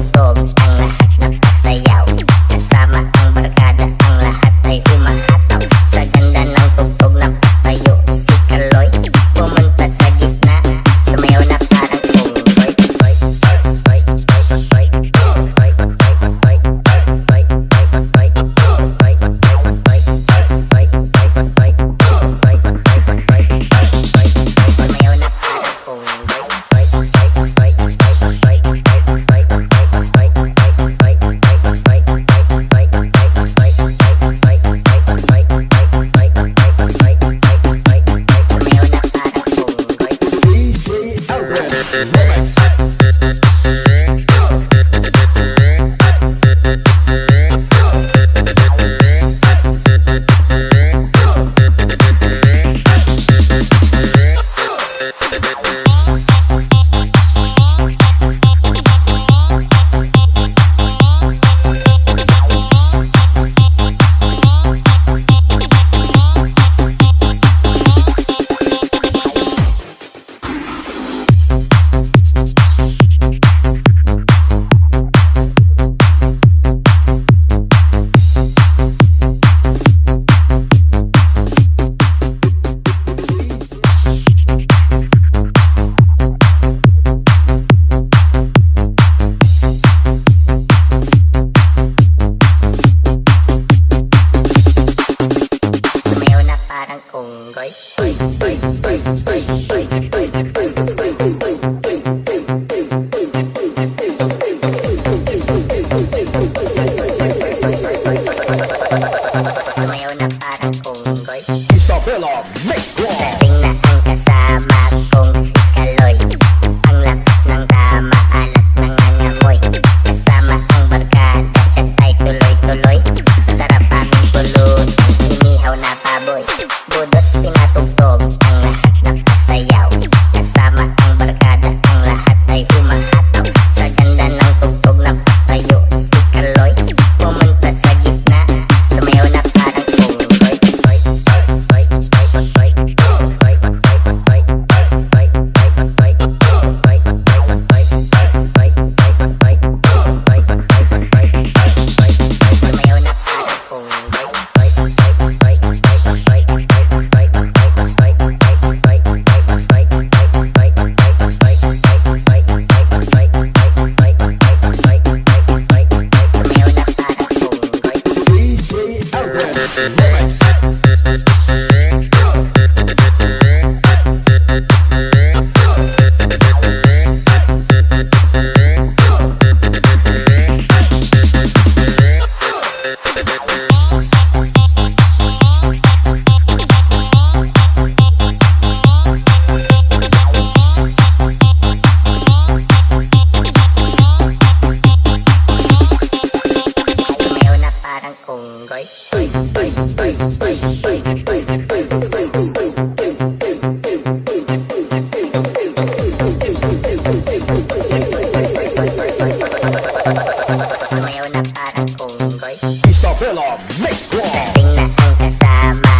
stop Isabella Mix Sing Isabella Mix one. Sing